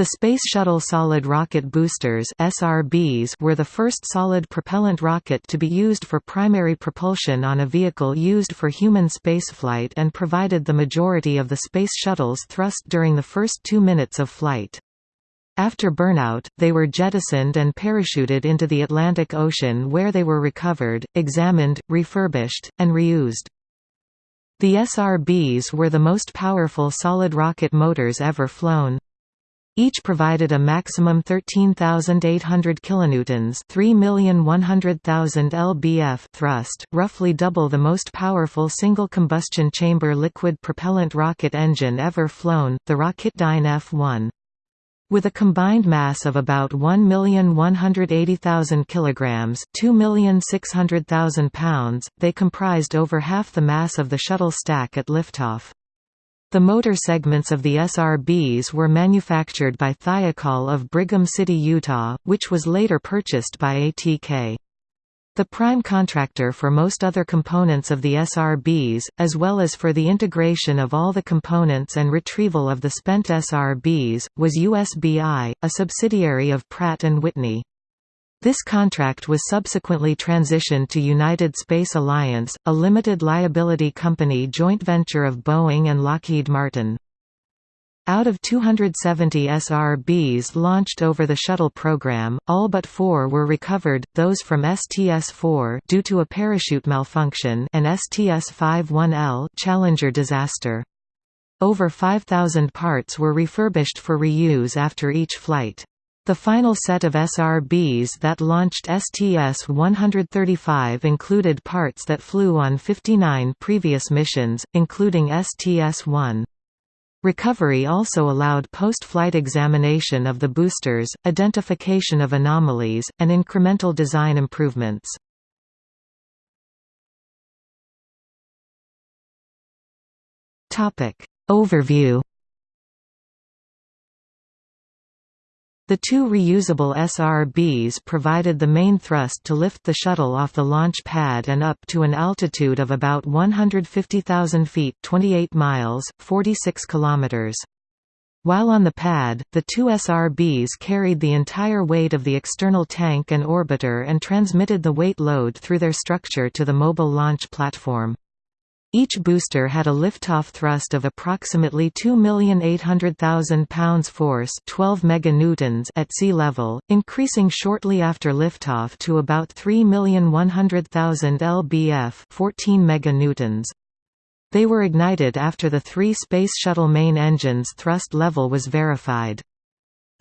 The Space Shuttle Solid Rocket Boosters SRBs were the first solid propellant rocket to be used for primary propulsion on a vehicle used for human spaceflight and provided the majority of the Space Shuttle's thrust during the first two minutes of flight. After burnout, they were jettisoned and parachuted into the Atlantic Ocean where they were recovered, examined, refurbished, and reused. The SRBs were the most powerful solid rocket motors ever flown. Each provided a maximum 13,800 kilonewtons, 3,100,000 lbf thrust, roughly double the most powerful single combustion chamber liquid propellant rocket engine ever flown, the Rocketdyne F1. With a combined mass of about 1,180,000 kilograms, 2,600,000 pounds, they comprised over half the mass of the shuttle stack at liftoff. The motor segments of the SRBs were manufactured by Thiokol of Brigham City, Utah, which was later purchased by ATK. The prime contractor for most other components of the SRBs, as well as for the integration of all the components and retrieval of the spent SRBs, was USBI, a subsidiary of Pratt & Whitney. This contract was subsequently transitioned to United Space Alliance, a limited liability company joint venture of Boeing and Lockheed Martin. Out of 270 SRBs launched over the shuttle program, all but four were recovered, those from STS-4 due to a parachute malfunction and STS-51L Challenger disaster. Over 5,000 parts were refurbished for reuse after each flight. The final set of SRBs that launched STS-135 included parts that flew on 59 previous missions, including STS-1. Recovery also allowed post-flight examination of the boosters, identification of anomalies, and incremental design improvements. Overview The two reusable SRBs provided the main thrust to lift the shuttle off the launch pad and up to an altitude of about 150,000 feet 28 miles, 46 kilometers. While on the pad, the two SRBs carried the entire weight of the external tank and orbiter and transmitted the weight load through their structure to the mobile launch platform. Each booster had a liftoff thrust of approximately 2,800,000 pounds force 12 meganewtons at sea level, increasing shortly after liftoff to about 3,100,000 lbf 14 meganewtons. They were ignited after the three Space Shuttle main engines' thrust level was verified.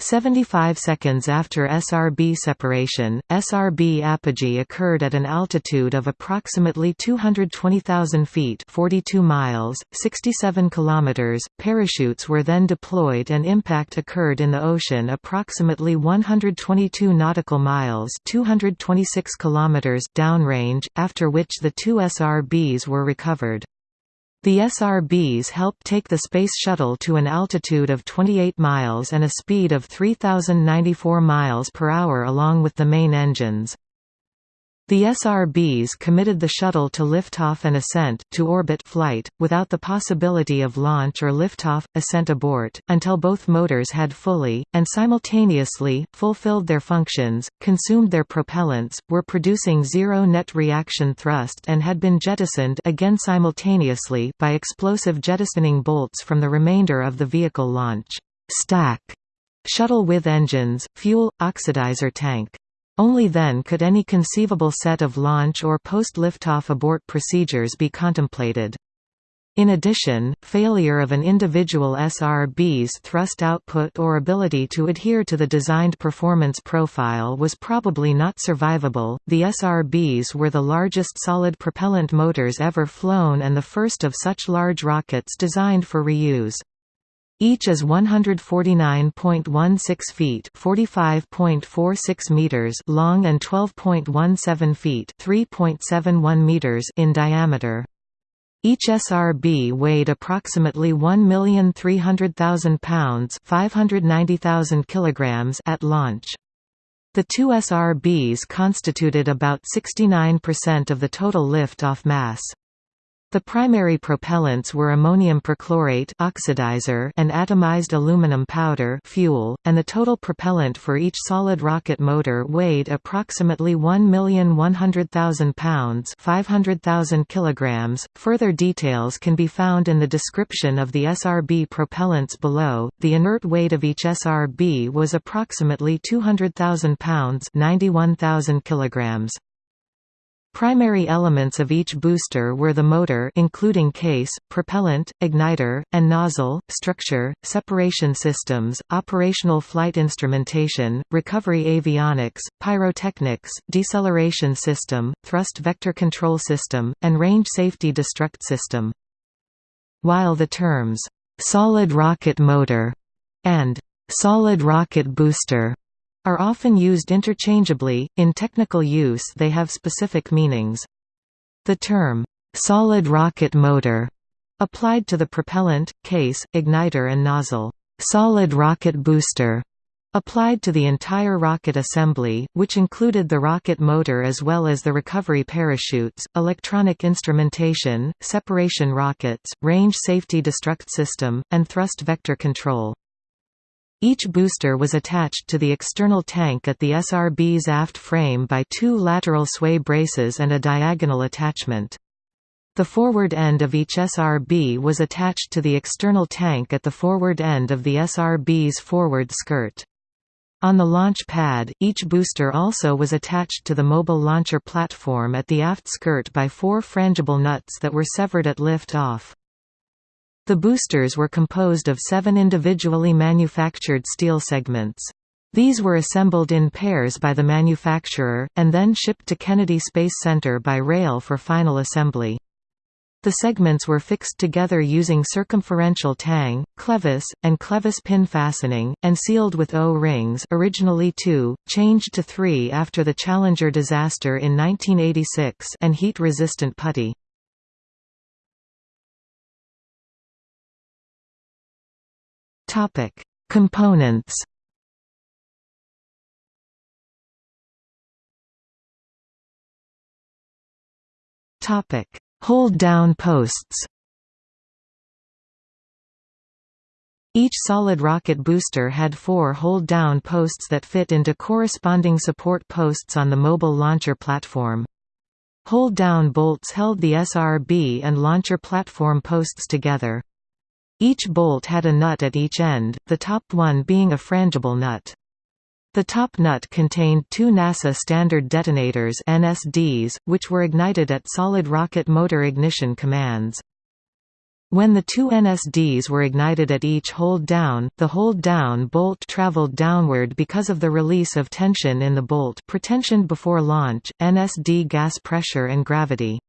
75 seconds after SRB separation, SRB apogee occurred at an altitude of approximately 220,000 feet 42 miles, 67 kilometers. Parachutes were then deployed and impact occurred in the ocean approximately 122 nautical miles 226 kilometers downrange, after which the two SRBs were recovered. The SRBs helped take the Space Shuttle to an altitude of 28 miles and a speed of 3,094 miles per hour along with the main engines. The SRBs committed the shuttle to liftoff and ascent to orbit flight, without the possibility of launch or liftoff, ascent abort, until both motors had fully, and simultaneously, fulfilled their functions, consumed their propellants, were producing zero net reaction thrust and had been jettisoned again simultaneously by explosive jettisoning bolts from the remainder of the vehicle launch stack shuttle with engines, fuel, oxidizer tank. Only then could any conceivable set of launch or post-liftoff abort procedures be contemplated. In addition, failure of an individual SRB's thrust output or ability to adhere to the designed performance profile was probably not survivable. The SRBs were the largest solid propellant motors ever flown and the first of such large rockets designed for reuse. Each is 149.16 feet (45.46 meters) long and 12.17 feet (3.71 meters) in diameter. Each SRB weighed approximately 1,300,000 pounds (590,000 kilograms) at launch. The two SRBs constituted about 69% of the total lift-off mass. The primary propellants were ammonium perchlorate oxidizer and atomized aluminum powder fuel, and the total propellant for each solid rocket motor weighed approximately 1,100,000 pounds 500,000 kilograms. .Further details can be found in the description of the SRB propellants below. The inert weight of each SRB was approximately 200,000 pounds 91,000 kilograms. Primary elements of each booster were the motor including case, propellant, igniter, and nozzle, structure, separation systems, operational flight instrumentation, recovery avionics, pyrotechnics, deceleration system, thrust vector control system, and range safety destruct system. While the terms, "'solid rocket motor' and "'solid rocket booster' are often used interchangeably, in technical use they have specific meanings. The term, "'solid rocket motor' applied to the propellant, case, igniter and nozzle, "'solid rocket booster' applied to the entire rocket assembly, which included the rocket motor as well as the recovery parachutes, electronic instrumentation, separation rockets, range safety destruct system, and thrust vector control. Each booster was attached to the external tank at the SRB's aft frame by two lateral sway braces and a diagonal attachment. The forward end of each SRB was attached to the external tank at the forward end of the SRB's forward skirt. On the launch pad, each booster also was attached to the mobile launcher platform at the aft skirt by four frangible nuts that were severed at lift-off. The boosters were composed of seven individually manufactured steel segments. These were assembled in pairs by the manufacturer, and then shipped to Kennedy Space Center by rail for final assembly. The segments were fixed together using circumferential tang, clevis, and clevis pin fastening, and sealed with O-rings originally two, changed to three after the Challenger disaster in 1986 and heat-resistant putty. Topic: Components. Topic: Hold-down posts. Each solid rocket booster had four hold-down posts that fit into corresponding support posts on the mobile launcher platform. Hold-down bolts held the SRB and launcher platform posts together. Each bolt had a nut at each end, the top one being a frangible nut. The top nut contained two NASA Standard Detonators NSDs, which were ignited at solid rocket motor ignition commands. When the two NSDs were ignited at each hold-down, the hold-down bolt traveled downward because of the release of tension in the bolt pretensioned before launch, NSD gas pressure and gravity.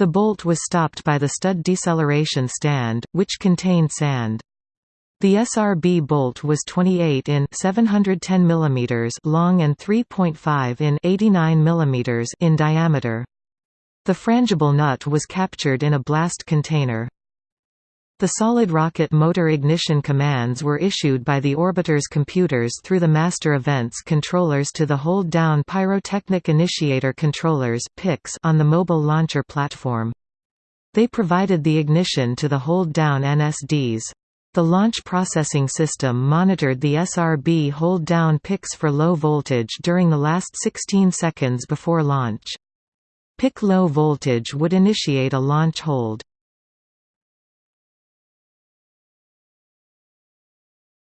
The bolt was stopped by the stud deceleration stand, which contained sand. The SRB bolt was 28 in 710 mm long and 3.5 in 89 mm in diameter. The frangible nut was captured in a blast container. The solid rocket motor ignition commands were issued by the orbiter's computers through the master events controllers to the hold-down pyrotechnic initiator controllers on the mobile launcher platform. They provided the ignition to the hold-down NSDs. The launch processing system monitored the SRB hold-down PICs for low voltage during the last 16 seconds before launch. PIC low voltage would initiate a launch hold.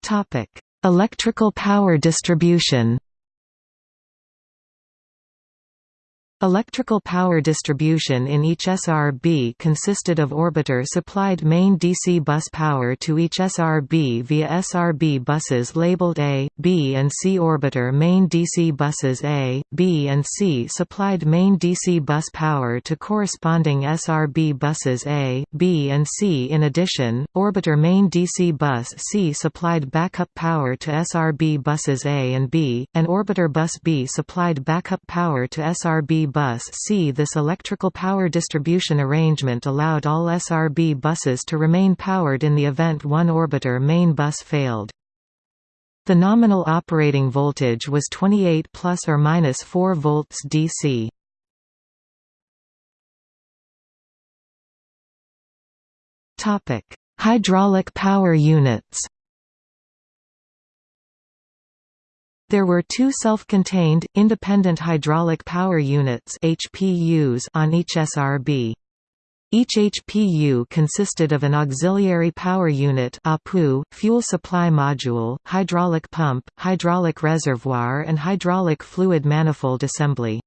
Topic: Electrical power distribution. Electrical power distribution in each SRB consisted of orbiter-supplied main DC bus power to each SRB via SRB buses labeled A, B and C orbiter main DC buses A, B and C supplied main DC bus power to corresponding SRB buses A, B and C. In addition, orbiter main DC bus C supplied backup power to SRB buses A and B, and orbiter bus B supplied backup power to SRB bus C. This electrical power distribution arrangement allowed all SRB buses to remain powered in the event one orbiter main bus failed. The nominal operating voltage was 28 plus or minus 4 volts DC. Topic: Hydraulic power units There were two self-contained, independent hydraulic power units HPUs on each SRB. Each HPU consisted of an auxiliary power unit APU, fuel supply module, hydraulic pump, hydraulic reservoir and hydraulic fluid manifold assembly.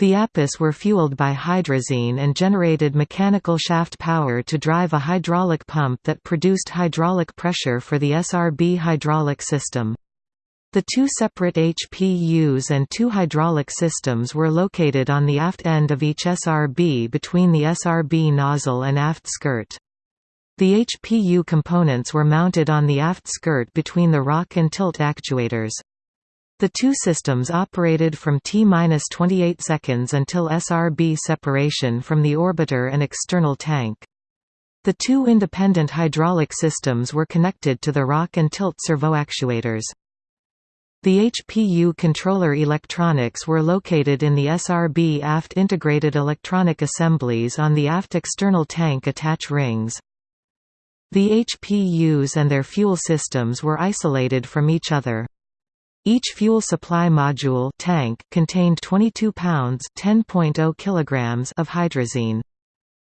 The APUs were fueled by hydrazine and generated mechanical shaft power to drive a hydraulic pump that produced hydraulic pressure for the SRB hydraulic system. The two separate HPUs and two hydraulic systems were located on the aft end of each SRB between the SRB nozzle and aft skirt. The HPU components were mounted on the aft skirt between the rock and tilt actuators. The two systems operated from T-28 seconds until SRB separation from the orbiter and external tank. The two independent hydraulic systems were connected to the rock and tilt servo actuators. The HPU controller electronics were located in the SRB aft integrated electronic assemblies on the aft external tank attach rings. The HPUs and their fuel systems were isolated from each other. Each fuel supply module tank contained 22 pounds (10.0 kilograms) of hydrazine.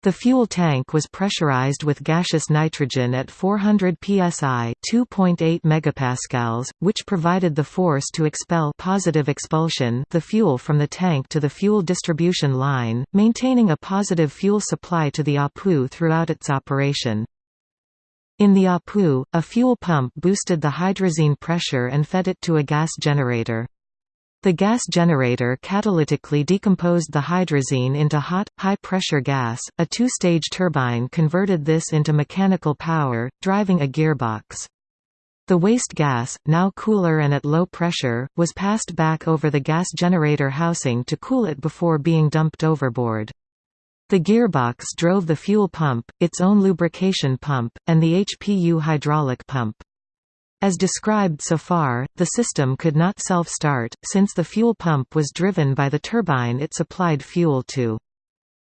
The fuel tank was pressurized with gaseous nitrogen at 400 psi, 2.8 megapascals, which provided the force to expel positive expulsion the fuel from the tank to the fuel distribution line, maintaining a positive fuel supply to the APU throughout its operation. In the APU, a fuel pump boosted the hydrazine pressure and fed it to a gas generator. The gas generator catalytically decomposed the hydrazine into hot, high-pressure gas. A two-stage turbine converted this into mechanical power, driving a gearbox. The waste gas, now cooler and at low pressure, was passed back over the gas generator housing to cool it before being dumped overboard. The gearbox drove the fuel pump, its own lubrication pump, and the HPU hydraulic pump. As described so far, the system could not self-start, since the fuel pump was driven by the turbine it supplied fuel to.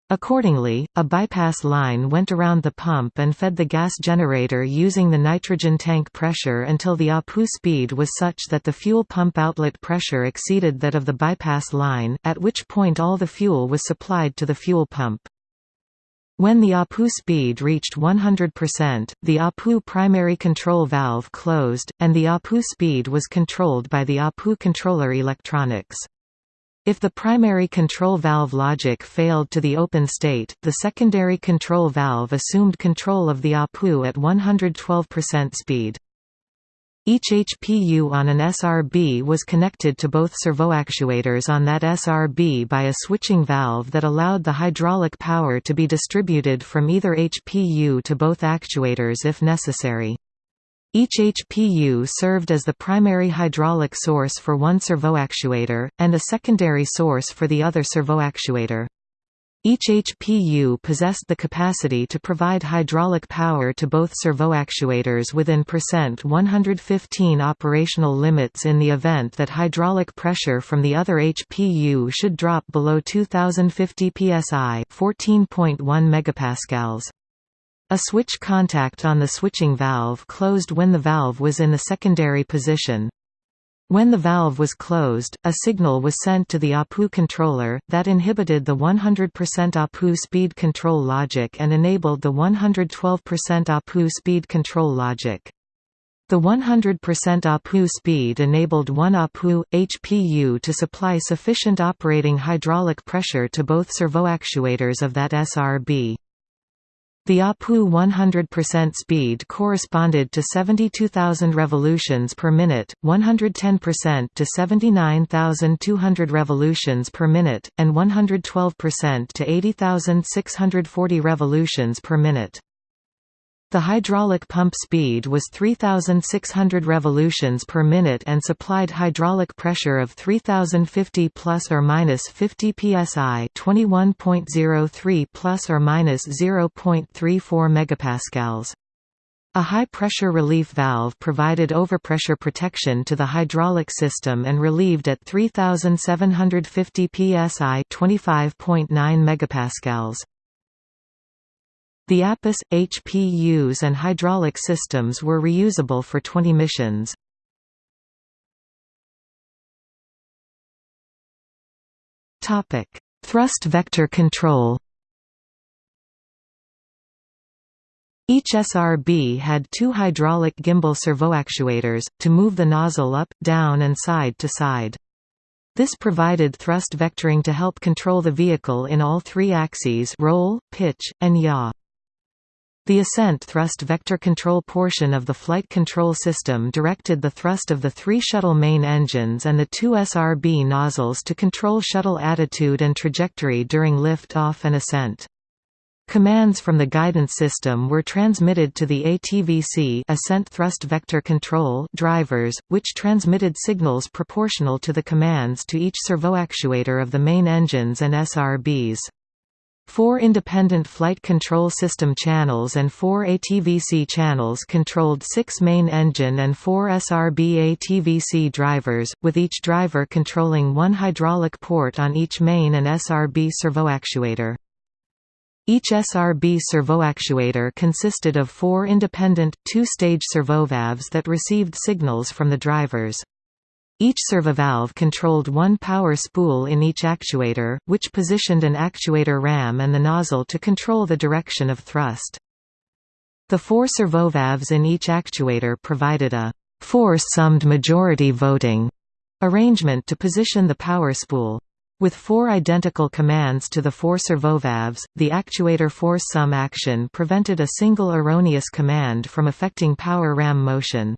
Accordingly, a bypass line went around the pump and fed the gas generator using the nitrogen tank pressure until the APU speed was such that the fuel pump outlet pressure exceeded that of the bypass line, at which point all the fuel was supplied to the fuel pump. When the APU speed reached 100%, the APU primary control valve closed, and the APU speed was controlled by the APU controller electronics. If the primary control valve logic failed to the open state, the secondary control valve assumed control of the APU at 112% speed. Each HPU on an SRB was connected to both servoactuators on that SRB by a switching valve that allowed the hydraulic power to be distributed from either HPU to both actuators if necessary. Each HPU served as the primary hydraulic source for one servoactuator, and a secondary source for the other servoactuator. Each HPU possessed the capacity to provide hydraulic power to both servoactuators within percent 115 operational limits in the event that hydraulic pressure from the other HPU should drop below 2050 psi, 14.1 megapascals. A switch contact on the switching valve closed when the valve was in the secondary position. When the valve was closed, a signal was sent to the APU controller, that inhibited the 100% APU speed control logic and enabled the 112% APU speed control logic. The 100% APU speed enabled one APU, HPU to supply sufficient operating hydraulic pressure to both servoactuators of that SRB. The APU 100% speed corresponded to 72,000 revolutions per minute, 110% to 79,200 revolutions per minute, and 112% to 80,640 revolutions per minute. The hydraulic pump speed was 3,600 revolutions per minute and supplied hydraulic pressure of 3,050 plus or minus 50 psi, 21.03 plus or minus 0.34 megapascals. A high-pressure relief valve provided overpressure protection to the hydraulic system and relieved at 3750 psi, 25.9 megapascals. The APUs, HPUs and hydraulic systems were reusable for 20 missions. Thrust vector control Each SRB had two hydraulic gimbal servoactuators, to move the nozzle up, down and side to side. This provided thrust vectoring to help control the vehicle in all three axes roll, pitch, and yaw. The ascent thrust vector control portion of the flight control system directed the thrust of the three shuttle main engines and the two SRB nozzles to control shuttle attitude and trajectory during lift-off and ascent. Commands from the guidance system were transmitted to the ATVC ascent thrust vector control drivers, which transmitted signals proportional to the commands to each servoactuator of the main engines and SRBs. Four independent flight control system channels and four ATVC channels controlled six main engine and four SRB ATVC drivers, with each driver controlling one hydraulic port on each main and SRB servoactuator. Each SRB servoactuator consisted of four independent, two-stage servovalves that received signals from the drivers. Each servovalve controlled one power spool in each actuator, which positioned an actuator ram and the nozzle to control the direction of thrust. The four servovalves in each actuator provided a four-summed majority voting arrangement to position the power spool. With four identical commands to the four servovalves, the actuator force sum action prevented a single erroneous command from affecting power ram motion.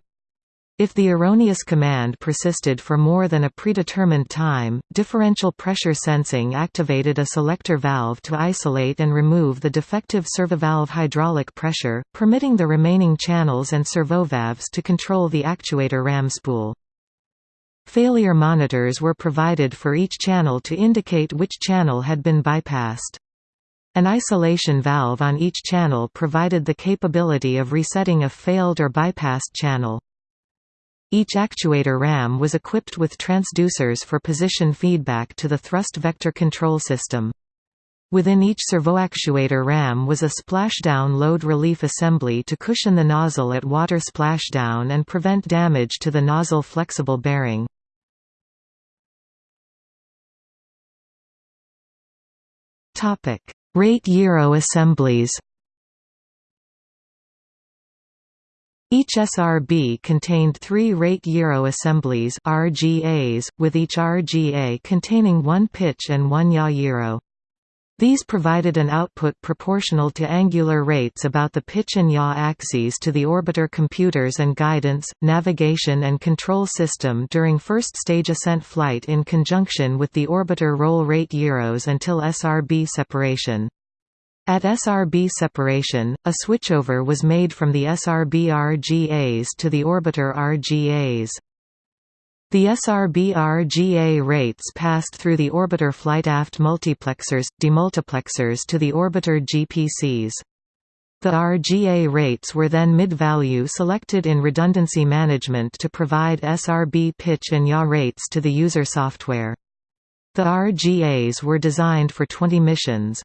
If the erroneous command persisted for more than a predetermined time, differential pressure sensing activated a selector valve to isolate and remove the defective servovalve hydraulic pressure, permitting the remaining channels and servovalves to control the actuator ram spool. Failure monitors were provided for each channel to indicate which channel had been bypassed. An isolation valve on each channel provided the capability of resetting a failed or bypassed channel. Each actuator ram was equipped with transducers for position feedback to the thrust vector control system. Within each servoactuator ram was a splashdown load relief assembly to cushion the nozzle at water splashdown and prevent damage to the nozzle flexible bearing. Rate gyro assemblies. Each SRB contained three rate gyro assemblies RGAs, with each RGA containing one pitch and one yaw gyro. These provided an output proportional to angular rates about the pitch and yaw axes to the orbiter computers and guidance, navigation and control system during first-stage ascent flight in conjunction with the orbiter roll rate gyros until SRB separation. At SRB separation, a switchover was made from the SRB RGAs to the orbiter RGAs. The SRB-RGA rates passed through the orbiter flight aft multiplexers, demultiplexers to the orbiter GPCs. The RGA rates were then mid-value selected in redundancy management to provide SRB pitch and yaw rates to the user software. The RGAs were designed for 20 missions.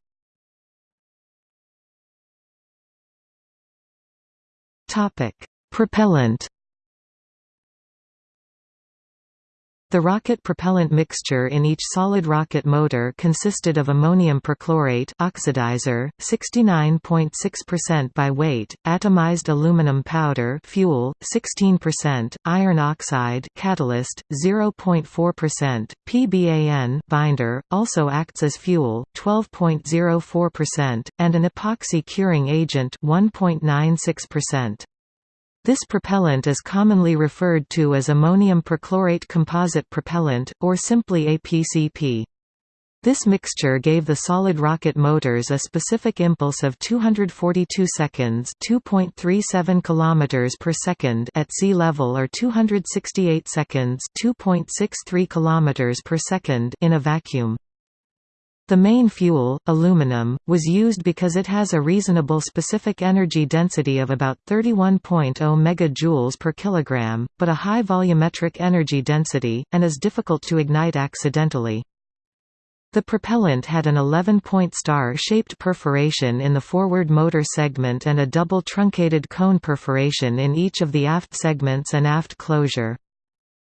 Propellant The rocket propellant mixture in each solid rocket motor consisted of ammonium perchlorate oxidizer, 69.6% by weight, atomized aluminum powder fuel, 16%, iron oxide catalyst, 0.4%, PBAN binder, also acts as fuel, 12.04%, and an epoxy curing agent 1.96%. This propellant is commonly referred to as ammonium perchlorate composite propellant, or simply APCP. This mixture gave the solid rocket motors a specific impulse of 242 seconds, 2.37 km per second at sea level or 268 seconds, 2.63 km per second in a vacuum. The main fuel, aluminum, was used because it has a reasonable specific energy density of about 31.0 MJ per kilogram, but a high volumetric energy density, and is difficult to ignite accidentally. The propellant had an 11-point star-shaped perforation in the forward motor segment and a double truncated cone perforation in each of the aft segments and aft closure.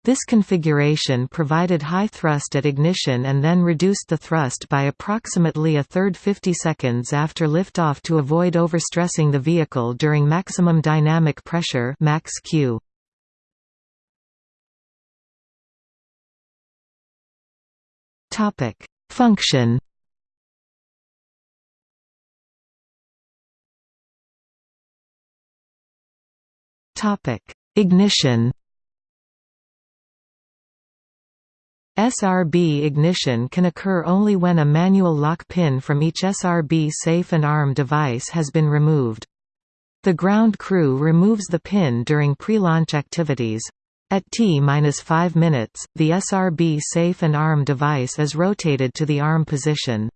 This configuration provided high thrust at ignition and then reduced the thrust by approximately a third 50 seconds after liftoff to avoid overstressing the vehicle during maximum dynamic pressure max Q. Topic: Function. Topic: Ignition. SRB ignition can occur only when a manual lock pin from each SRB safe and arm device has been removed. The ground crew removes the pin during pre-launch activities. At T-5 minutes, the SRB safe and arm device is rotated to the arm position.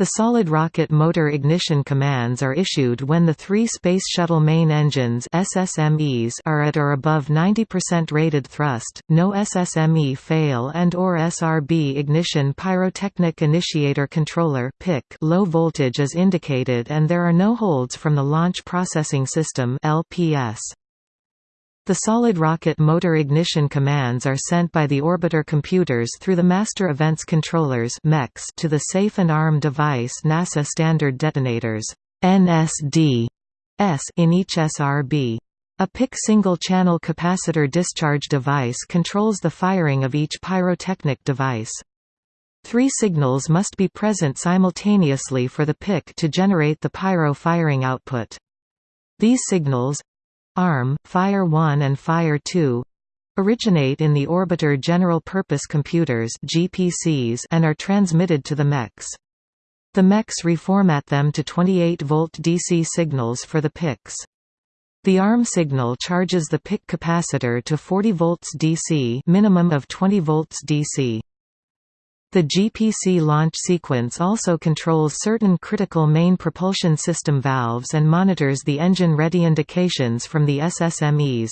The solid rocket motor ignition commands are issued when the three Space Shuttle main engines SSMEs are at or above 90% rated thrust, no SSME fail and or SRB ignition pyrotechnic initiator controller low voltage is indicated and there are no holds from the Launch Processing System LPS. The solid rocket motor ignition commands are sent by the orbiter computers through the Master Events Controllers to the Safe and Arm Device NASA Standard Detonators NSD S in each SRB. A PIC single-channel capacitor discharge device controls the firing of each pyrotechnic device. Three signals must be present simultaneously for the PIC to generate the pyro firing output. These signals ARM, Fire 1 and Fire 2 originate in the Orbiter General Purpose Computers GPCs and are transmitted to the MEX. The MEX reformat them to 28-volt DC signals for the PICs. The ARM signal charges the PIC capacitor to 40 volts DC minimum of 20 volts DC. The GPC launch sequence also controls certain critical main propulsion system valves and monitors the engine-ready indications from the SSMEs.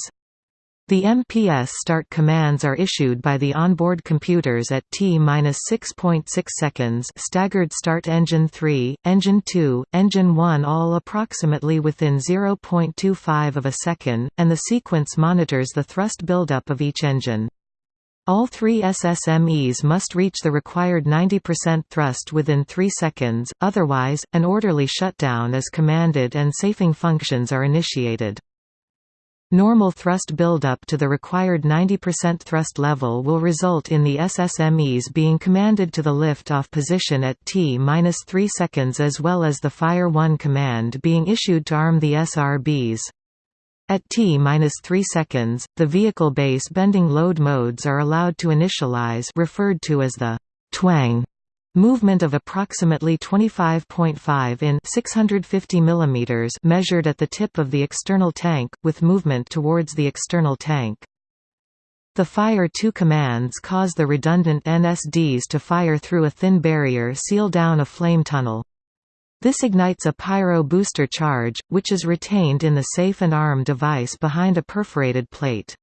The MPS start commands are issued by the onboard computers at T-6.6 seconds staggered start engine 3, engine 2, engine 1 all approximately within 0.25 of a second, and the sequence monitors the thrust buildup of each engine. All three SSMEs must reach the required 90% thrust within 3 seconds, otherwise, an orderly shutdown is commanded and safing functions are initiated. Normal thrust buildup to the required 90% thrust level will result in the SSMEs being commanded to the lift-off position at T-3 seconds as well as the Fire 1 command being issued to arm the SRBs. At t-3 seconds, the vehicle base bending load modes are allowed to initialize referred to as the twang movement of approximately 25.5 in 650 mm measured at the tip of the external tank, with movement towards the external tank. The Fire 2 commands cause the redundant NSDs to fire through a thin barrier seal down a flame tunnel. This ignites a pyro booster charge, which is retained in the safe and arm device behind a perforated plate.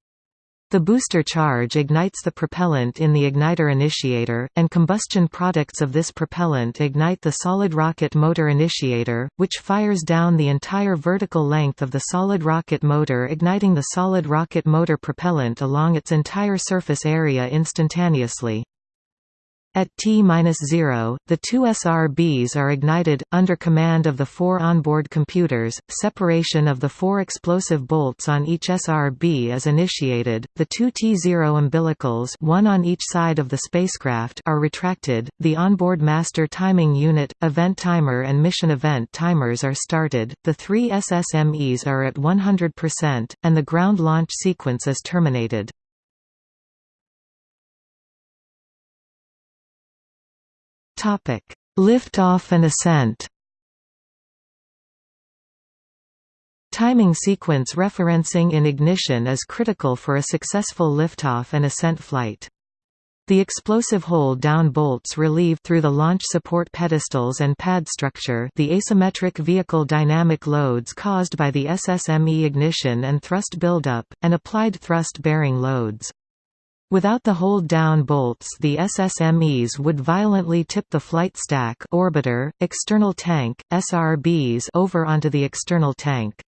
The booster charge ignites the propellant in the igniter initiator, and combustion products of this propellant ignite the solid rocket motor initiator, which fires down the entire vertical length of the solid rocket motor igniting the solid rocket motor propellant along its entire surface area instantaneously. At T-0, the two SRBs are ignited, under command of the four onboard computers, separation of the four explosive bolts on each SRB is initiated, the two T-0 umbilicals one on each side of the spacecraft are retracted, the onboard master timing unit, event timer and mission event timers are started, the three SSMEs are at 100%, and the ground launch sequence is terminated. Topic: Liftoff and ascent. Timing sequence referencing in ignition is critical for a successful liftoff and ascent flight. The explosive hold-down bolts relieve through the launch support pedestals and pad structure the asymmetric vehicle dynamic loads caused by the SSME ignition and thrust buildup, and applied thrust-bearing loads. Without the hold-down bolts the SSMEs would violently tip the flight stack orbiter, external tank, SRBs over onto the external tank.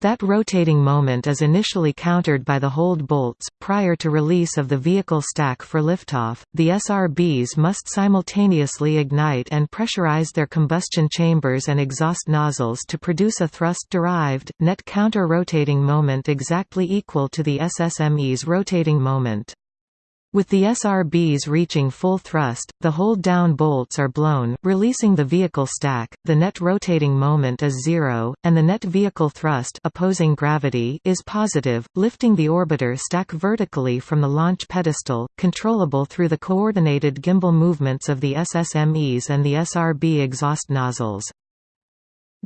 That rotating moment is initially countered by the hold bolts. Prior to release of the vehicle stack for liftoff, the SRBs must simultaneously ignite and pressurize their combustion chambers and exhaust nozzles to produce a thrust-derived, net counter-rotating moment exactly equal to the SSME's rotating moment. With the SRBs reaching full thrust, the hold-down bolts are blown, releasing the vehicle stack, the net rotating moment is zero, and the net vehicle thrust opposing gravity is positive, lifting the orbiter stack vertically from the launch pedestal, controllable through the coordinated gimbal movements of the SSMEs and the SRB exhaust nozzles.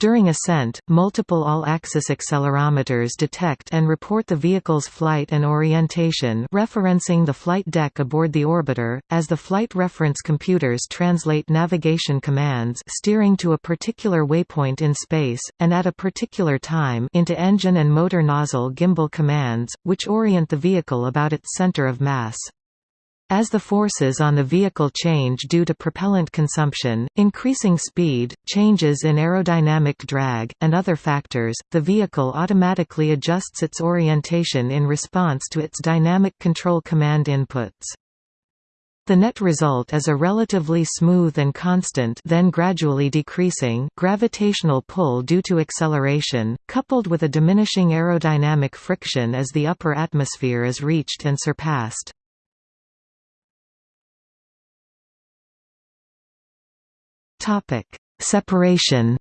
During ascent, multiple all-axis accelerometers detect and report the vehicle's flight and orientation referencing the flight deck aboard the orbiter, as the flight reference computers translate navigation commands steering to a particular waypoint in space, and at a particular time into engine and motor nozzle gimbal commands, which orient the vehicle about its center of mass. As the forces on the vehicle change due to propellant consumption, increasing speed, changes in aerodynamic drag, and other factors, the vehicle automatically adjusts its orientation in response to its dynamic control command inputs. The net result is a relatively smooth and constant then gradually decreasing gravitational pull due to acceleration, coupled with a diminishing aerodynamic friction as the upper atmosphere is reached and surpassed. Topic: Separation.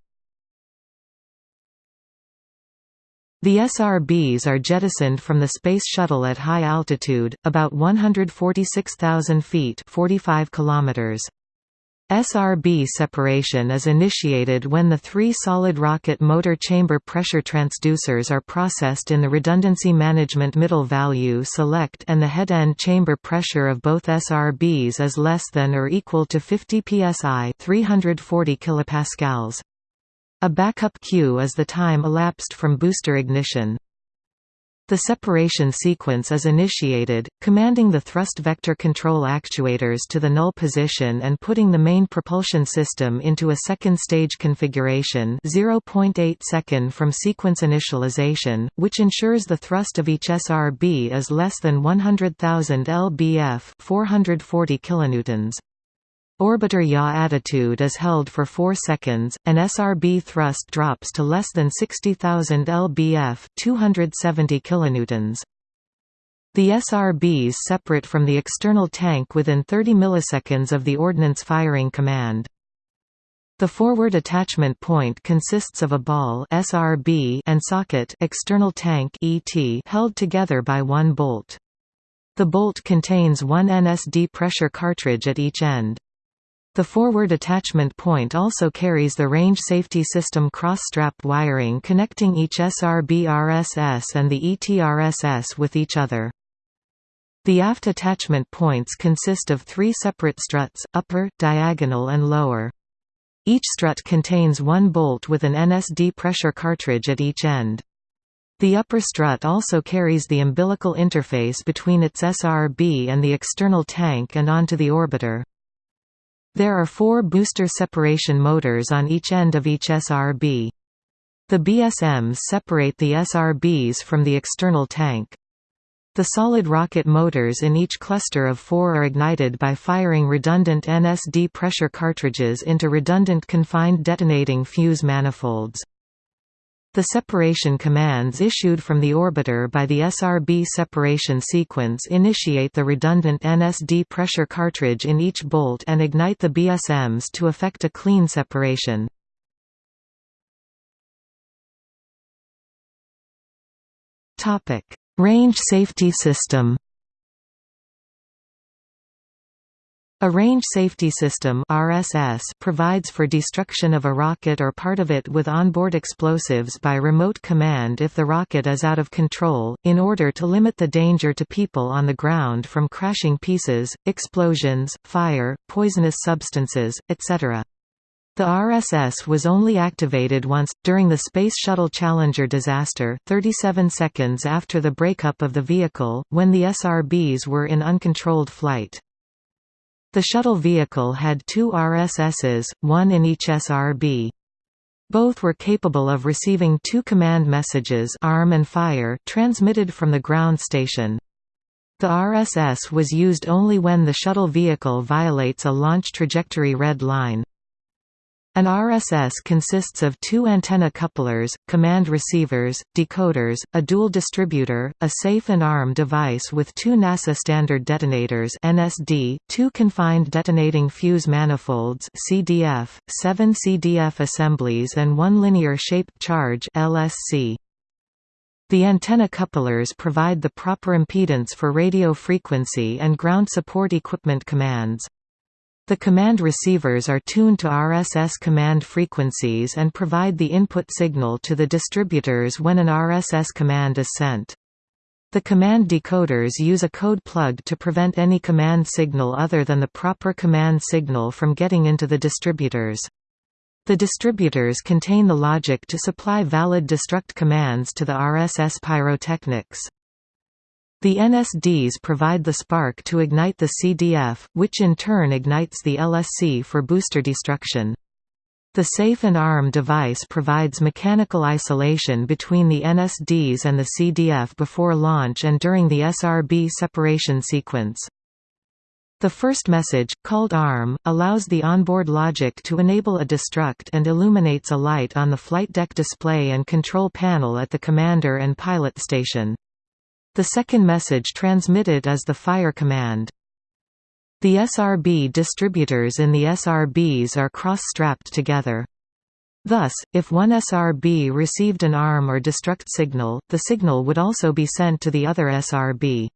The SRBs are jettisoned from the Space Shuttle at high altitude, about 146,000 feet 45 kilometers. SRB separation is initiated when the three solid rocket motor chamber pressure transducers are processed in the redundancy management middle value select and the head-end chamber pressure of both SRBs is less than or equal to 50 psi 340 kilopascals. A backup cue is the time elapsed from booster ignition. The separation sequence is initiated, commanding the thrust vector control actuators to the null position and putting the main propulsion system into a second stage configuration 0.8 second from sequence initialization, which ensures the thrust of each SRB is less than 100,000 lbf 440 kilonewtons. Orbiter yaw attitude is held for 4 seconds, and SRB thrust drops to less than 60,000 lbf 270 kilonewtons. The SRBs separate from the external tank within 30 milliseconds of the ordnance firing command. The forward attachment point consists of a ball SRB and socket external tank ET held together by one bolt. The bolt contains one NSD pressure cartridge at each end. The forward attachment point also carries the range safety system cross-strap wiring connecting each SRB RSS and the ETRSS with each other. The aft attachment points consist of three separate struts, upper, diagonal and lower. Each strut contains one bolt with an NSD pressure cartridge at each end. The upper strut also carries the umbilical interface between its SRB and the external tank and onto the orbiter. There are four booster separation motors on each end of each SRB. The BSMs separate the SRBs from the external tank. The solid rocket motors in each cluster of four are ignited by firing redundant NSD pressure cartridges into redundant confined detonating fuse manifolds. The separation commands issued from the orbiter by the SRB separation sequence initiate the redundant NSD pressure cartridge in each bolt and ignite the BSMs to effect a clean separation. Range safety system A range safety system RSS provides for destruction of a rocket or part of it with onboard explosives by remote command if the rocket is out of control, in order to limit the danger to people on the ground from crashing pieces, explosions, fire, poisonous substances, etc. The RSS was only activated once, during the Space Shuttle Challenger disaster 37 seconds after the breakup of the vehicle, when the SRBs were in uncontrolled flight. The shuttle vehicle had two RSSs, one in each SRB. Both were capable of receiving two command messages arm and fire transmitted from the ground station. The RSS was used only when the shuttle vehicle violates a launch trajectory red line. An RSS consists of two antenna couplers, command receivers, decoders, a dual distributor, a safe and arm device with two NASA standard detonators NSD, two confined detonating fuse manifolds CDF, seven CDF assemblies and one linear shaped charge LSC. The antenna couplers provide the proper impedance for radio frequency and ground support equipment commands. The command receivers are tuned to RSS command frequencies and provide the input signal to the distributors when an RSS command is sent. The command decoders use a code plug to prevent any command signal other than the proper command signal from getting into the distributors. The distributors contain the logic to supply valid destruct commands to the RSS pyrotechnics. The NSDs provide the spark to ignite the CDF, which in turn ignites the LSC for booster destruction. The safe and arm device provides mechanical isolation between the NSDs and the CDF before launch and during the SRB separation sequence. The first message, called ARM, allows the onboard logic to enable a destruct and illuminates a light on the flight deck display and control panel at the commander and pilot station. The second message transmitted is the fire command. The SRB distributors in the SRBs are cross-strapped together. Thus, if one SRB received an arm or destruct signal, the signal would also be sent to the other SRB.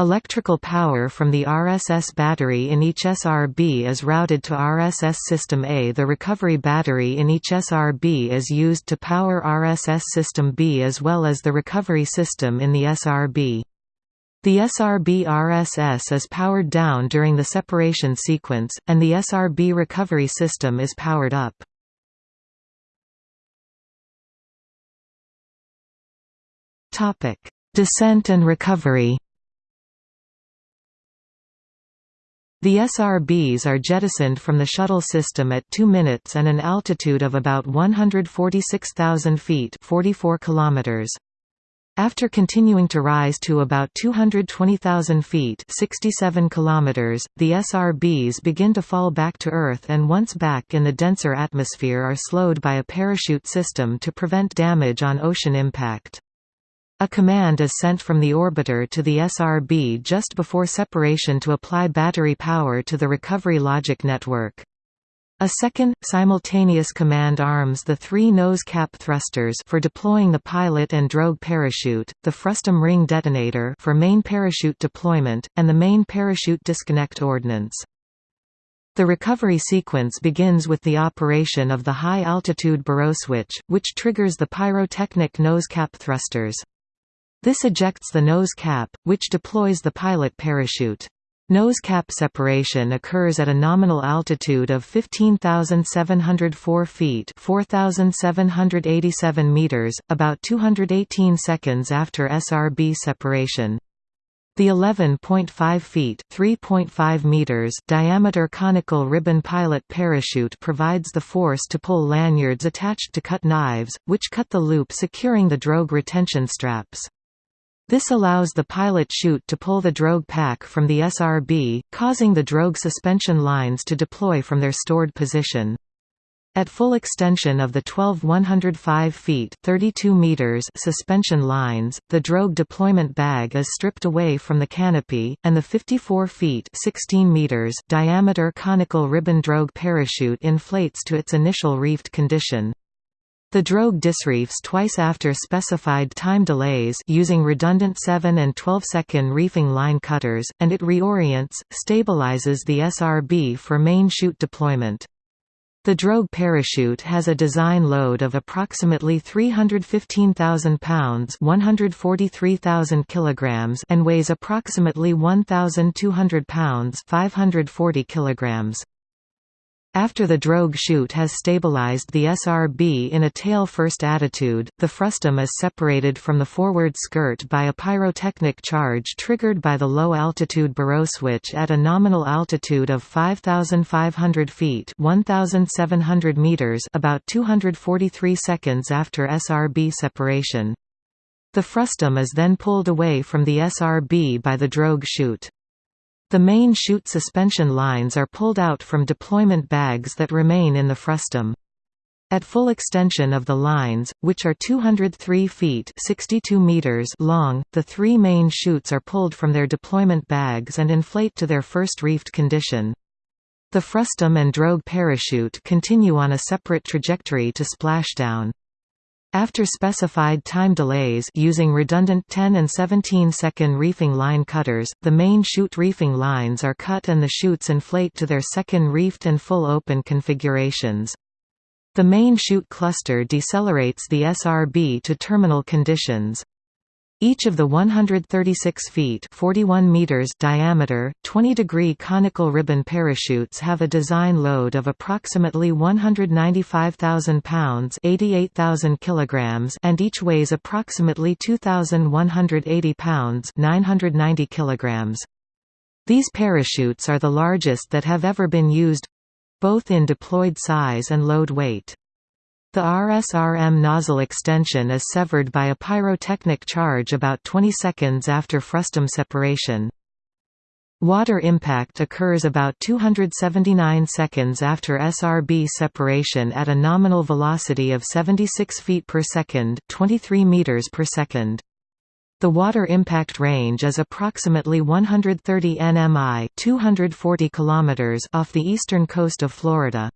Electrical power from the RSS battery in each SRB is routed to RSS System A. The recovery battery in each SRB is used to power RSS System B as well as the recovery system in the SRB. The SRB RSS is powered down during the separation sequence, and the SRB recovery system is powered up. Descent and recovery The SRBs are jettisoned from the shuttle system at 2 minutes and an altitude of about 146,000 feet 44 kilometers. After continuing to rise to about 220,000 feet 67 kilometers, the SRBs begin to fall back to Earth and once back in the denser atmosphere are slowed by a parachute system to prevent damage on ocean impact. A command is sent from the orbiter to the SRB just before separation to apply battery power to the recovery logic network. A second, simultaneous command arms the three nose cap thrusters for deploying the pilot and drogue parachute, the frustum ring detonator for main parachute deployment, and the main parachute disconnect ordnance. The recovery sequence begins with the operation of the high-altitude baro switch, which triggers the pyrotechnic nose cap thrusters. This ejects the nose cap, which deploys the pilot parachute. Nose cap separation occurs at a nominal altitude of 15,704 feet 4,787 meters, about 218 seconds after SRB separation. The 11.5 feet (3.5 meters) diameter conical ribbon pilot parachute provides the force to pull lanyards attached to cut knives, which cut the loop securing the drogue retention straps. This allows the pilot chute to pull the drogue pack from the SRB, causing the drogue suspension lines to deploy from their stored position. At full extension of the 12 105 feet 32 meters suspension lines, the drogue deployment bag is stripped away from the canopy, and the 54 feet 16 meters diameter conical ribbon drogue parachute inflates to its initial reefed condition. The drogue disreefs twice after specified time delays using redundant 7 and 12 second reefing line cutters, and it reorients, stabilizes the SRB for main chute deployment. The drogue parachute has a design load of approximately 315,000 pounds 143,000 kilograms and weighs approximately 1,200 pounds 540 kilograms. After the drogue chute has stabilized the SRB in a tail-first attitude, the frustum is separated from the forward skirt by a pyrotechnic charge triggered by the low-altitude baro switch at a nominal altitude of 5,500 feet 1,700 meters about 243 seconds after SRB separation. The frustum is then pulled away from the SRB by the drogue chute. The main chute suspension lines are pulled out from deployment bags that remain in the frustum. At full extension of the lines, which are 203 feet 62 meters long, the three main chutes are pulled from their deployment bags and inflate to their first reefed condition. The frustum and drogue parachute continue on a separate trajectory to splashdown. After specified time delays using redundant 10 and 17 second reefing line cutters, the main chute reefing lines are cut and the chutes inflate to their second reefed and full open configurations. The main chute cluster decelerates the SRB to terminal conditions. Each of the 136 feet 41 meters diameter, 20-degree conical ribbon parachutes have a design load of approximately 195,000 pounds 88,000 kilograms and each weighs approximately 2,180 pounds 990 kilograms. These parachutes are the largest that have ever been used—both in deployed size and load weight. The RSRM nozzle extension is severed by a pyrotechnic charge about 20 seconds after frustum separation. Water impact occurs about 279 seconds after SRB separation at a nominal velocity of 76 feet per second, 23 meters per second. The water impact range is approximately 130 nmi, 240 kilometers off the eastern coast of Florida.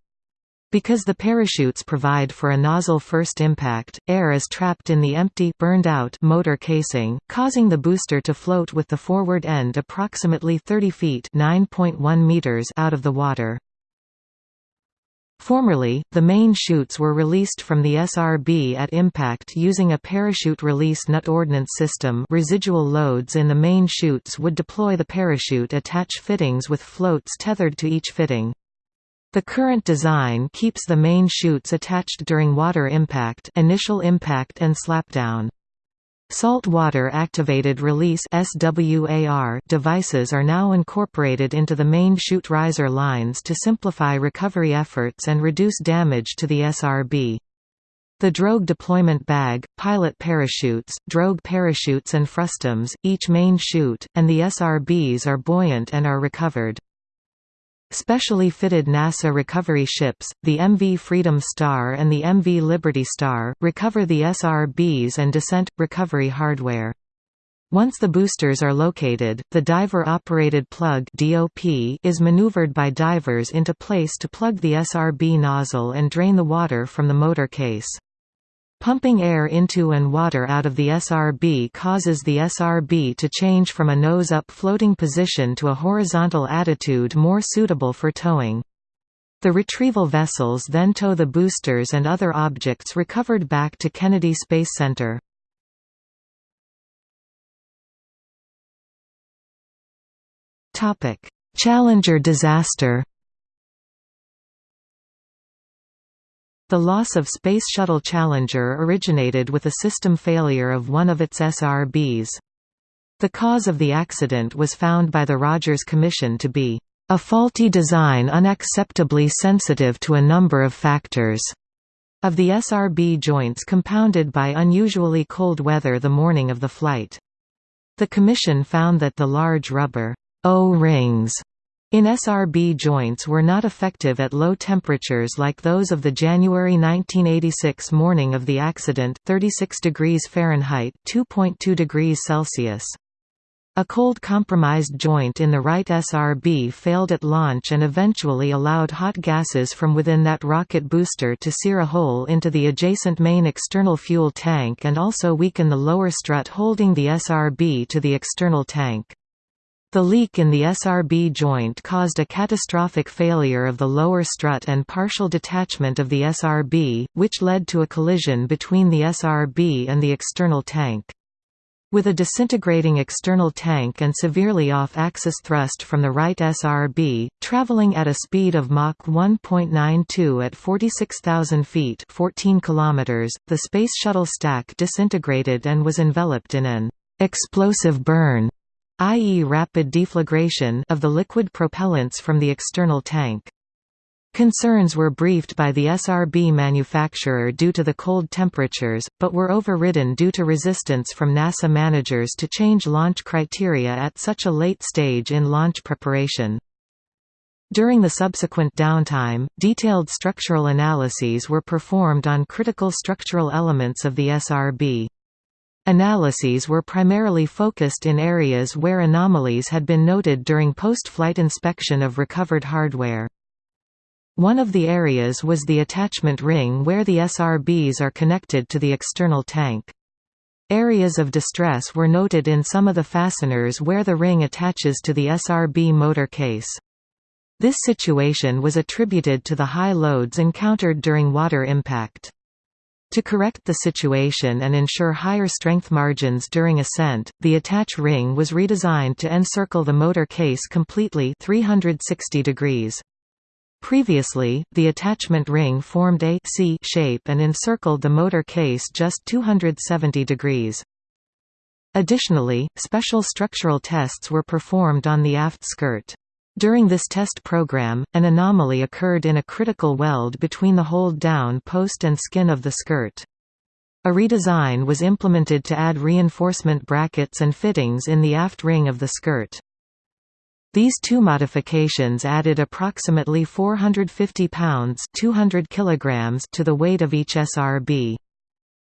Because the parachutes provide for a nozzle first impact, air is trapped in the empty burned out motor casing, causing the booster to float with the forward end approximately 30 feet (9.1 meters) out of the water. Formerly, the main chutes were released from the SRB at impact using a parachute release nut ordnance system residual loads in the main chutes would deploy the parachute attach fittings with floats tethered to each fitting. The current design keeps the main chutes attached during water impact initial impact and slapdown. Salt water activated release devices are now incorporated into the main chute riser lines to simplify recovery efforts and reduce damage to the SRB. The drogue deployment bag, pilot parachutes, drogue parachutes and frustums, each main chute, and the SRBs are buoyant and are recovered. Specially fitted NASA recovery ships, the MV Freedom Star and the MV Liberty Star, recover the SRBs and descent recovery hardware. Once the boosters are located, the diver-operated plug DOP is maneuvered by divers into place to plug the SRB nozzle and drain the water from the motor case. Pumping air into and water out of the SRB causes the SRB to change from a nose-up floating position to a horizontal attitude more suitable for towing. The retrieval vessels then tow the boosters and other objects recovered back to Kennedy Space Center. Challenger disaster The loss of Space Shuttle Challenger originated with a system failure of one of its SRBs. The cause of the accident was found by the Rogers Commission to be a faulty design unacceptably sensitive to a number of factors of the SRB joints compounded by unusually cold weather the morning of the flight. The Commission found that the large rubber O-rings in SRB joints were not effective at low temperatures like those of the January 1986 morning of the accident 36 degrees Fahrenheit 2.2 degrees Celsius. A cold compromised joint in the right SRB failed at launch and eventually allowed hot gases from within that rocket booster to sear a hole into the adjacent main external fuel tank and also weaken the lower strut holding the SRB to the external tank. The leak in the SRB joint caused a catastrophic failure of the lower strut and partial detachment of the SRB, which led to a collision between the SRB and the external tank. With a disintegrating external tank and severely off-axis thrust from the right SRB, traveling at a speed of Mach 1.92 at 46,000 feet 14 km), the Space Shuttle stack disintegrated and was enveloped in an «explosive burn» i.e. rapid deflagration of the liquid propellants from the external tank. Concerns were briefed by the SRB manufacturer due to the cold temperatures, but were overridden due to resistance from NASA managers to change launch criteria at such a late stage in launch preparation. During the subsequent downtime, detailed structural analyses were performed on critical structural elements of the SRB. Analyses were primarily focused in areas where anomalies had been noted during post-flight inspection of recovered hardware. One of the areas was the attachment ring where the SRBs are connected to the external tank. Areas of distress were noted in some of the fasteners where the ring attaches to the SRB motor case. This situation was attributed to the high loads encountered during water impact. To correct the situation and ensure higher strength margins during ascent, the attach ring was redesigned to encircle the motor case completely 360 degrees. Previously, the attachment ring formed a C shape and encircled the motor case just 270 degrees. Additionally, special structural tests were performed on the aft skirt. During this test program, an anomaly occurred in a critical weld between the hold-down post and skin of the skirt. A redesign was implemented to add reinforcement brackets and fittings in the aft ring of the skirt. These two modifications added approximately 450 pounds 200 kilograms to the weight of each SRB.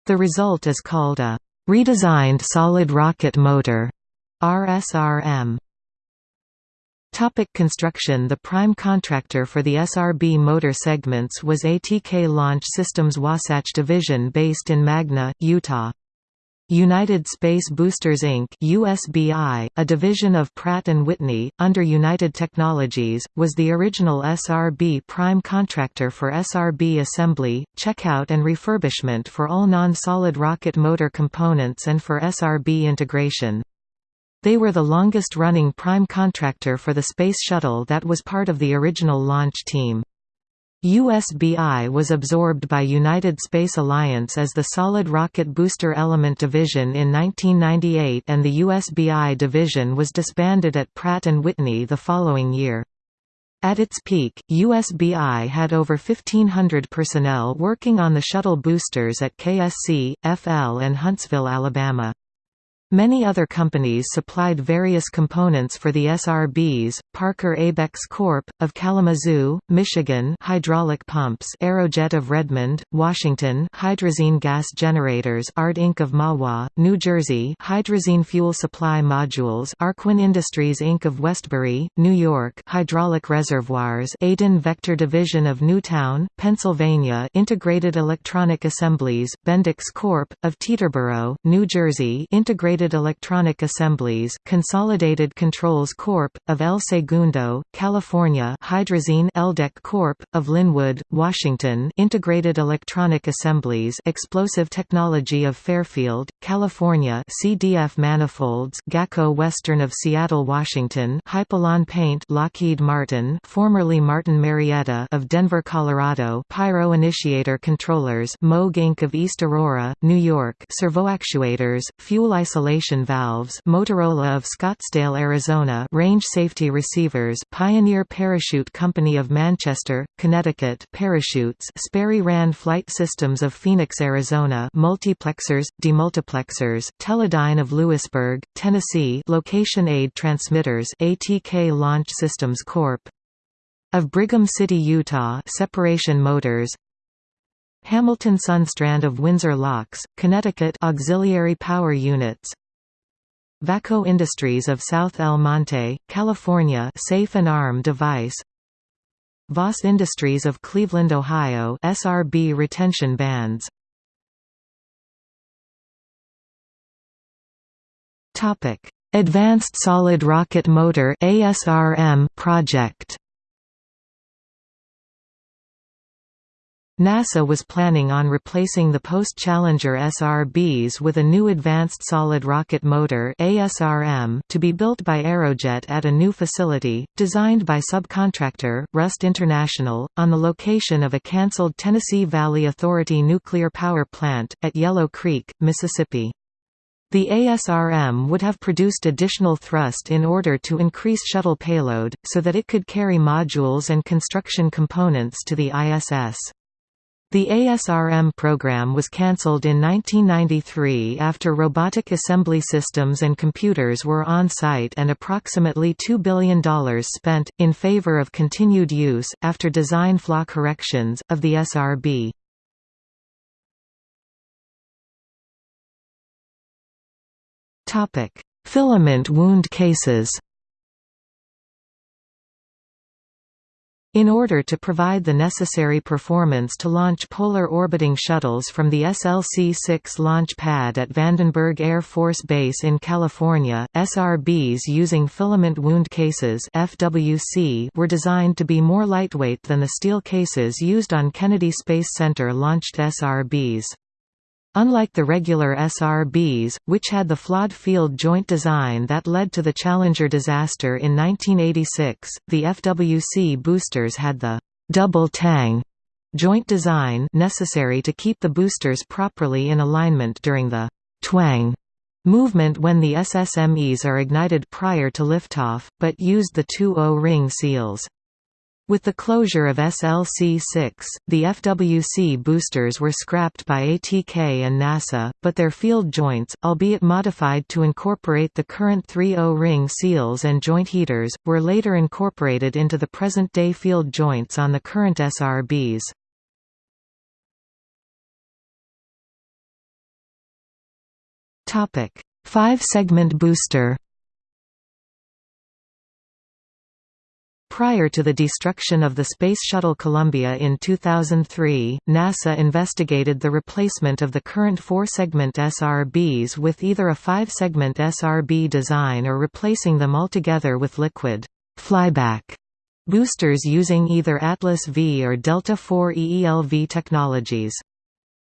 The result is called a redesigned solid rocket motor RSRM. Topic construction The prime contractor for the SRB motor segments was ATK Launch Systems Wasatch Division based in Magna, Utah. United Space Boosters Inc. USBI, a division of Pratt & Whitney, under United Technologies, was the original SRB prime contractor for SRB assembly, checkout and refurbishment for all non-solid rocket motor components and for SRB integration. They were the longest-running prime contractor for the Space Shuttle that was part of the original launch team. USBI was absorbed by United Space Alliance as the Solid Rocket Booster Element Division in 1998 and the USBI division was disbanded at Pratt & Whitney the following year. At its peak, USBI had over 1,500 personnel working on the shuttle boosters at KSC, FL and Huntsville, Alabama. Many other companies supplied various components for the SRBs, Parker Abex Corp., of Kalamazoo, Michigan hydraulic pumps Aerojet of Redmond, Washington hydrazine gas generators Art Inc. of Mahwah, New Jersey hydrazine fuel supply modules Arkwin Industries Inc. of Westbury, New York hydraulic reservoirs Aiden Vector Division of Newtown, Pennsylvania Integrated Electronic Assemblies, Bendix Corp., of Teterboro, New Jersey Integrated Electronic Assemblies Consolidated Controls Corp., of El Segundo, California Hydrazine Eldec Corp., of Lynnwood, Washington Integrated Electronic Assemblies Explosive Technology of Fairfield, California CDF Manifolds GACO Western of Seattle, Washington Hypalon Paint Lockheed Martin formerly Martin Marietta of Denver, Colorado Pyro Initiator Controllers Moog Inc. of East Aurora, New York Servoactuators, Fuel Isolation valves Motorola of Scottsdale, Arizona range safety receivers Pioneer Parachute Company of Manchester, Connecticut parachutes Sperry Rand Flight Systems of Phoenix, Arizona multiplexers, demultiplexers Teledyne of Lewisburg, Tennessee location aid transmitters ATK Launch Systems Corp. Of Brigham City, Utah separation motors Hamilton Sundstrand of Windsor Locks, Connecticut auxiliary power units Vacco Industries of South El Monte, California Safe and Arm Device. Voss Industries of Cleveland, Ohio SRB retention bands. Advanced Solid Rocket Motor ASRM project NASA was planning on replacing the post-Challenger SRBs with a new Advanced Solid Rocket Motor ASRM to be built by Aerojet at a new facility, designed by subcontractor, Rust International, on the location of a cancelled Tennessee Valley Authority nuclear power plant, at Yellow Creek, Mississippi. The ASRM would have produced additional thrust in order to increase shuttle payload, so that it could carry modules and construction components to the ISS. The ASRM program was cancelled in 1993 after robotic assembly systems and computers were on site and approximately $2 billion spent, in favor of continued use, after design flaw corrections, of the SRB. Filament wound cases In order to provide the necessary performance to launch polar orbiting shuttles from the SLC-6 launch pad at Vandenberg Air Force Base in California, SRBs using filament wound cases FWC were designed to be more lightweight than the steel cases used on Kennedy Space Center launched SRBs. Unlike the regular SRBs, which had the flawed field joint design that led to the Challenger disaster in 1986, the FWC boosters had the double tang joint design necessary to keep the boosters properly in alignment during the twang movement when the SSMEs are ignited prior to liftoff, but used the two O-ring seals. With the closure of SLC-6, the FWC boosters were scrapped by ATK and NASA, but their field joints, albeit modified to incorporate the current 3O ring seals and joint heaters, were later incorporated into the present-day field joints on the current SRBs. Five-segment booster Prior to the destruction of the Space Shuttle Columbia in 2003, NASA investigated the replacement of the current four-segment SRBs with either a five-segment SRB design or replacing them altogether with liquid flyback boosters using either Atlas V or Delta IV EELV technologies.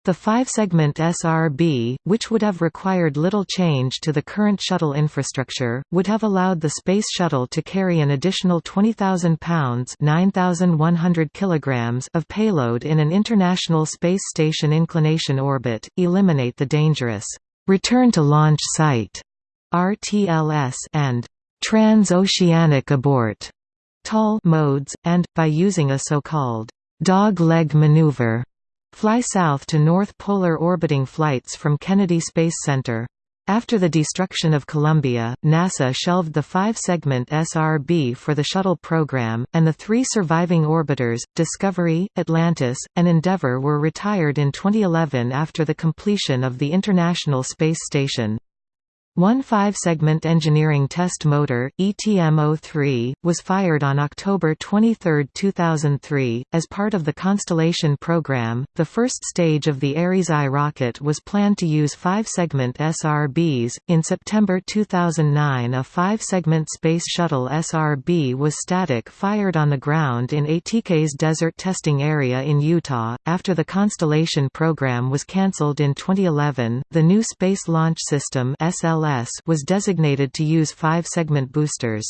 The five-segment SRB, which would have required little change to the current shuttle infrastructure, would have allowed the Space Shuttle to carry an additional 20,000 pounds kilograms of payload in an International Space Station inclination orbit, eliminate the dangerous «return to launch site» RTLS and «transoceanic abort» TAL modes, and, by using a so-called «dog leg maneuver» fly south to North Polar orbiting flights from Kennedy Space Center. After the destruction of Columbia, NASA shelved the five-segment SRB for the shuttle program, and the three surviving orbiters, Discovery, Atlantis, and Endeavour were retired in 2011 after the completion of the International Space Station. One five-segment engineering test motor, ETM-03, was fired on October 23, 2003, as part of the Constellation program. The first stage of the Ares I rocket was planned to use five-segment SRBs. In September 2009, a five-segment Space Shuttle SRB was static fired on the ground in ATK's desert testing area in Utah. After the Constellation program was cancelled in 2011, the new Space Launch System (SLS) Was designated to use five-segment boosters.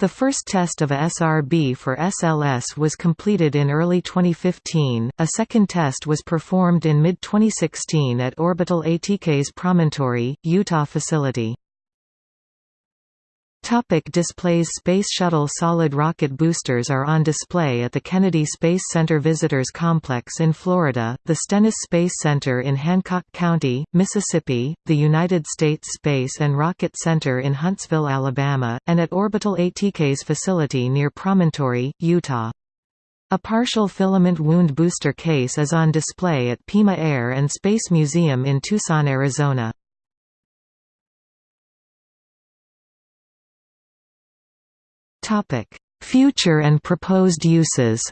The first test of a SRB for SLS was completed in early 2015, a second test was performed in mid-2016 at Orbital ATK's Promontory, Utah facility. Topic displays Space Shuttle solid rocket boosters are on display at the Kennedy Space Center Visitors Complex in Florida, the Stennis Space Center in Hancock County, Mississippi, the United States Space and Rocket Center in Huntsville, Alabama, and at Orbital ATK's facility near Promontory, Utah. A partial filament wound booster case is on display at Pima Air and Space Museum in Tucson, Arizona. Future and proposed uses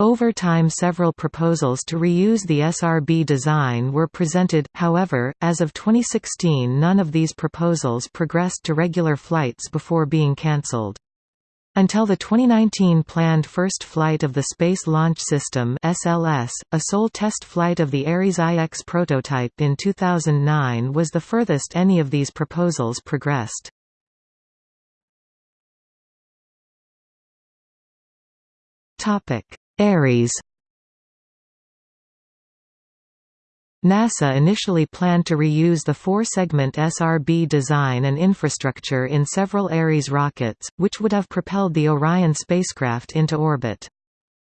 Over time several proposals to reuse the SRB design were presented, however, as of 2016 none of these proposals progressed to regular flights before being cancelled. Until the 2019 planned first flight of the Space Launch System (SLS), a sole test flight of the Ares IX prototype in 2009 was the furthest any of these proposals progressed. Ares NASA initially planned to reuse the four-segment SRB design and infrastructure in several Ares rockets, which would have propelled the Orion spacecraft into orbit.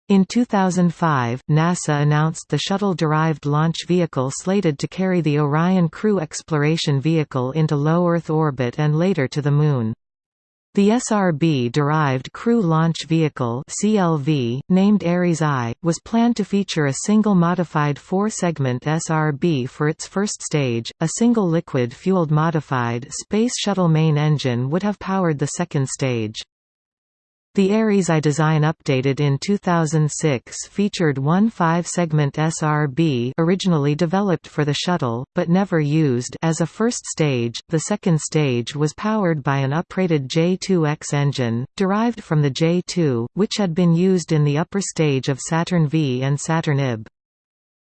In 2005, NASA announced the shuttle-derived launch vehicle slated to carry the Orion Crew Exploration Vehicle into low Earth orbit and later to the Moon. The SRB-derived Crew Launch Vehicle (CLV), named Ares I, was planned to feature a single modified four-segment SRB for its first stage. A single liquid-fueled modified Space Shuttle main engine would have powered the second stage. The Ares I design updated in 2006 featured one five-segment SRB originally developed for the shuttle, but never used as a first stage. The second stage was powered by an uprated J2X engine, derived from the J2, which had been used in the upper stage of Saturn V and Saturn IB.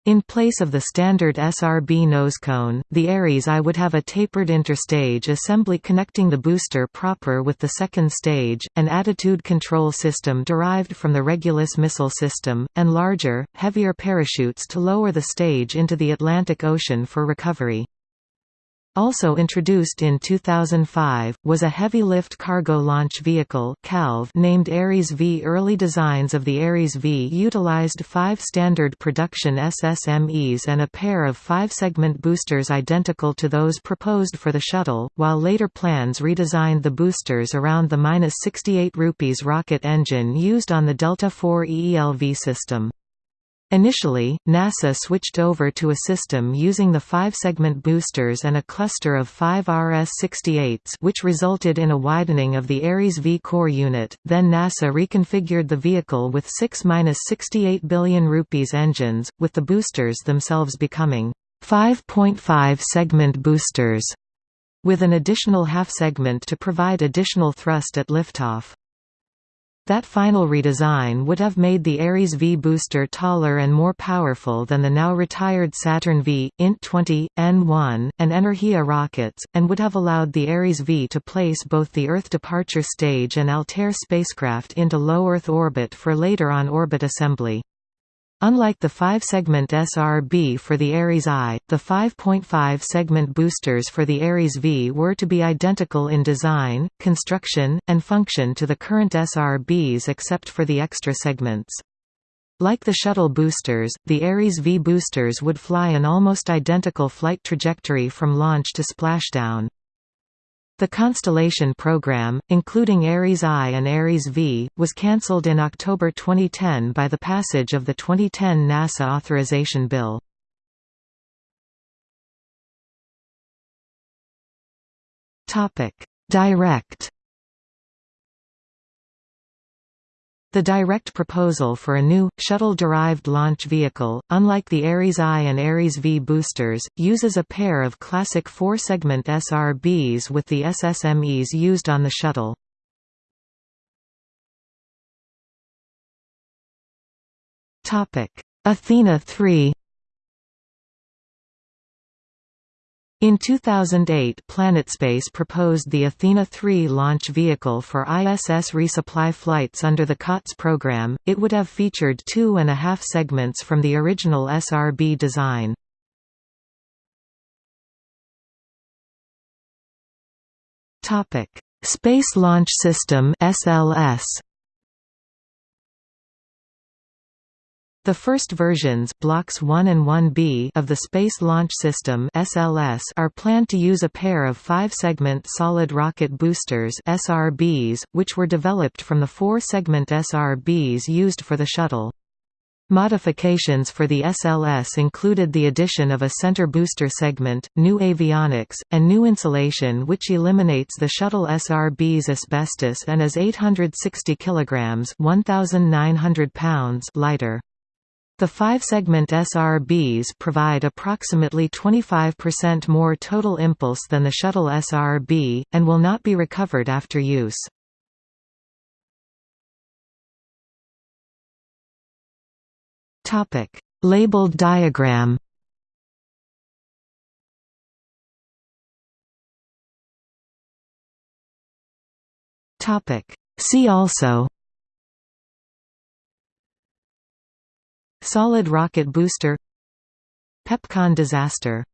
In place of the standard SRB nosecone, the Ares I would have a tapered interstage assembly connecting the booster proper with the second stage, an attitude control system derived from the Regulus missile system, and larger, heavier parachutes to lower the stage into the Atlantic Ocean for recovery. Also introduced in 2005, was a heavy-lift cargo launch vehicle named Ares V. Early designs of the Ares V utilized five standard production SSMEs and a pair of five-segment boosters identical to those proposed for the shuttle, while later plans redesigned the boosters around the 68 rupees rocket engine used on the Delta IV EELV system. Initially, NASA switched over to a system using the five-segment boosters and a cluster of five RS-68s which resulted in a widening of the Ares V core unit, then NASA reconfigured the vehicle with 6–68 billion rupees engines, with the boosters themselves becoming 5.5 segment boosters, with an additional half segment to provide additional thrust at liftoff. That final redesign would have made the Ares V booster taller and more powerful than the now retired Saturn V, INT 20, N1, and Energia rockets, and would have allowed the Ares V to place both the Earth departure stage and Altair spacecraft into low Earth orbit for later on-orbit assembly. Unlike the 5-segment SRB for the Ares I, the 5.5-segment boosters for the Ares V were to be identical in design, construction, and function to the current SRBs except for the extra segments. Like the shuttle boosters, the Ares V boosters would fly an almost identical flight trajectory from launch to splashdown. The Constellation program, including Ares I and Ares V, was cancelled in October 2010 by the passage of the 2010 NASA Authorization Bill. Direct The direct proposal for a new, shuttle-derived launch vehicle, unlike the Ares I and Ares V boosters, uses a pair of classic four-segment SRBs with the SSMEs used on the shuttle. Athena 3 In 2008 PlanetSpace proposed the Athena 3 launch vehicle for ISS resupply flights under the COTS program, it would have featured two and a half segments from the original SRB design. Space Launch System SLS The first versions blocks 1 and 1B of the Space Launch System (SLS) are planned to use a pair of 5-segment solid rocket boosters (SRBs), which were developed from the 4-segment SRBs used for the shuttle. Modifications for the SLS included the addition of a center booster segment, new avionics, and new insulation which eliminates the shuttle SRB's asbestos and is 860 kg 1,900 pounds lighter. The five-segment SRBs provide approximately 25% more total impulse than the shuttle SRB, and will not be recovered after use. Labeled diagram See also Solid rocket booster Pepcon disaster